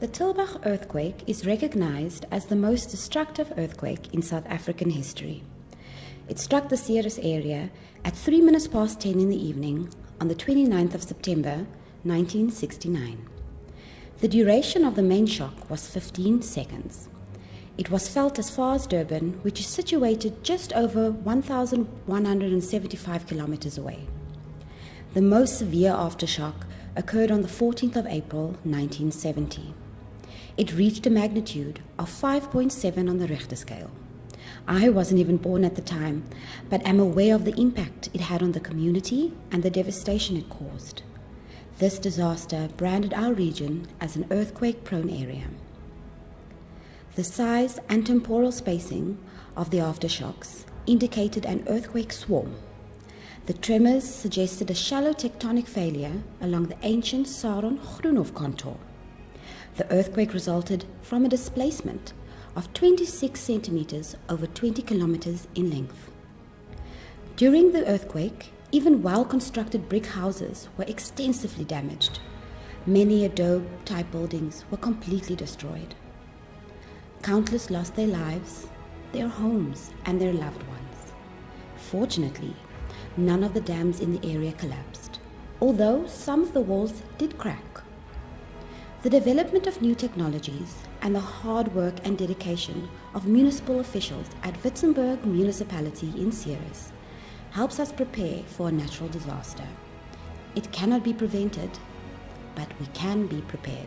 The Tulbagh earthquake is recognized as the most destructive earthquake in South African history. It struck the Ceres area at 3 minutes past 10 in the evening on the 29th of September 1969. The duration of the main shock was 15 seconds. It was felt as far as Durban, which is situated just over 1,175 kilometers away. The most severe aftershock occurred on the 14th of April 1970. It reached a magnitude of 5.7 on the Richter scale. I wasn't even born at the time, but am aware of the impact it had on the community and the devastation it caused. This disaster branded our region as an earthquake prone area. The size and temporal spacing of the aftershocks indicated an earthquake swarm. The tremors suggested a shallow tectonic failure along the ancient Saron Groenhof contour. The earthquake resulted from a displacement of 26 centimeters over 20 kilometers in length. During the earthquake, even well constructed brick houses were extensively damaged. Many adobe type buildings were completely destroyed. Countless lost their lives, their homes, and their loved ones. Fortunately, none of the dams in the area collapsed, although some of the walls did crack. The development of new technologies and the hard work and dedication of municipal officials at Witzenberg Municipality in Ceres helps us prepare for a natural disaster. It cannot be prevented, but we can be prepared.